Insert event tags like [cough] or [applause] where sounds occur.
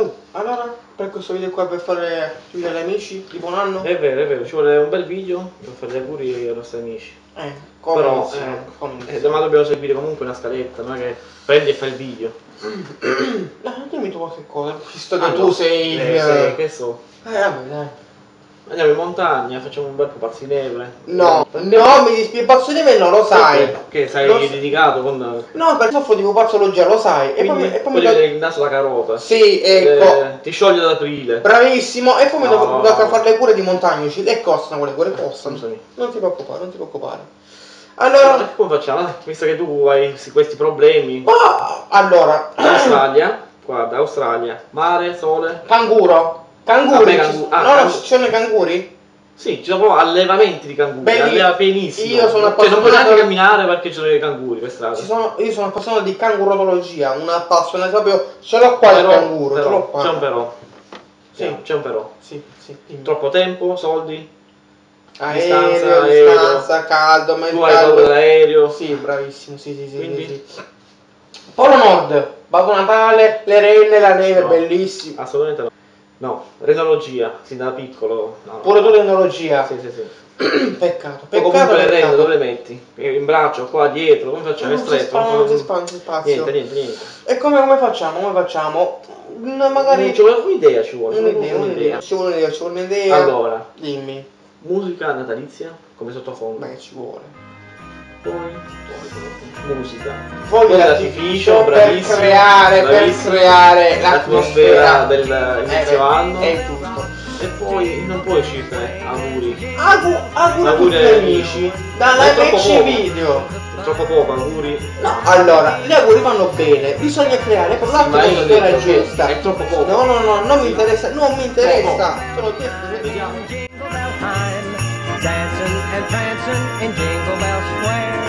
Oh, allora, per questo video qua per fare gli amici di buon anno? È vero, è vero, ci vuole un bel video per fare gli auguri ai nostri amici. Eh, come Però, eh, Come Eh, domani dobbiamo seguire comunque una scaletta, non è che prendi e fai il video. [coughs] Eh, dimmi tu qualche cosa, visto che Ah, tu no. sei... Eh, Eh, sì, che so. vabbè, dai. Andiamo in montagna, facciamo un bel pupazzo di neve. No, Eh, no, mi dispiace, pazzo di me non lo sai. Perché? Che sei Lo dedicato con... No, perché soffro di pupazzologia, lo sai. E poi, Quindi, mi- e poi mi do- il naso da carota. Sì, ecco. Eh, ti scioglie ad aprile. Bravissimo, e poi mi No. devo tocca fare le cure di montagnoci e costano quelle cure, costano. Scusami. Non ti preoccupare, non ti preoccupare. Allora, Allora, come facciamo? Visto che tu hai questi problemi. ma, allora, Australia, [clears throat] guarda, Australia, mare, sole. canguro, canguri, Vabbè, ci- cangu- ah, no, no, cangu- ci sono i canguri? Sì, ci sono allevamenti di canguri, Belli- alleva benissimo. io sono Cioè, non puoi appassionato- neanche camminare perché ci sono i canguri per strada. Ci sono, io sono appassionato di cangurologia, una passione proprio, ce l'ho qua il Però- canguro, ce però, l'ho qua. C'è un però. Sì. Sì, c'è un però. Sì, sì, dimmi. Troppo tempo, soldi, Aereo, distanza, distanza, caldo, ma il tu hai caldo- dell'aereo. Sì, bravissimo, sì, sì, sì, Quindi? sì, sì. Polo Nord, Babbo Natale, le renne, la neve, No. bellissimo. Assolutamente no. No, renologia, sin da piccolo. No. Pure tu l'enologia. Sì, sì, sì. [clears throat] Peccato, peccato, comunque le peccato. dove le metti? In braccio, qua dietro, come facciamo? Non si spazio, non si spazio. Niente, niente, niente. E come, come facciamo? Come facciamo? Mm, Magari Ci vuole un'idea, ci vuole un'idea, un'idea. Ci vuole un'idea, ci vuole un'idea. Allora, Dimmi. musica natalizia come sottofondo. Beh, ci vuole. Musica. Fogli d'artificio per creare, per creare l'atmosfera l'atmosfera del Eh, anno. È giusto. E poi non puoi scegliere auguri. Auguri a tutti Auguri gli agli amici. Dalla MC video. È troppo poco auguri. No, allora, gli auguri vanno bene, bisogna creare per l'atmosfera giusta. È troppo poco. No, no, no, non mi interessa, non mi interessa. Te l'ho detto. Vediamo. Dancing and prancing in Jingle Bell Square.